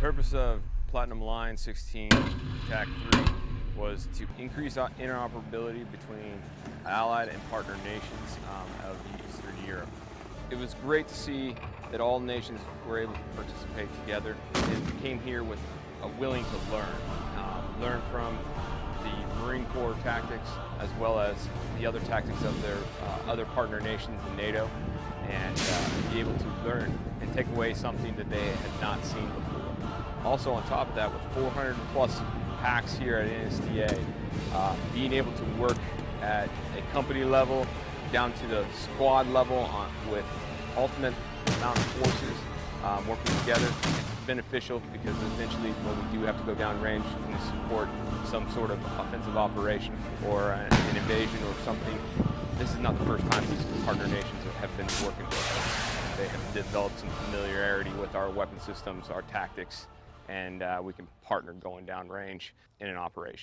purpose of Platinum Lion 16 TAC 3 was to increase interoperability between allied and partner nations um, of Eastern Europe. It was great to see that all nations were able to participate together and came here with a willing to learn. Um, learn from the Marine Corps tactics as well as the other tactics of their uh, other partner nations in NATO and uh, be able to learn and take away something that they had not seen before. Also on top of that, with 400 plus pax here at NSTA, uh, being able to work at a company level down to the squad level on, with ultimate mountain forces um, working together, it's beneficial because eventually when we do have to go down range and support some sort of offensive operation or an invasion or something, this is not the first time these partner nations have been working with us. They have developed some familiarity with our weapon systems, our tactics, and uh, we can partner going down range in an operation.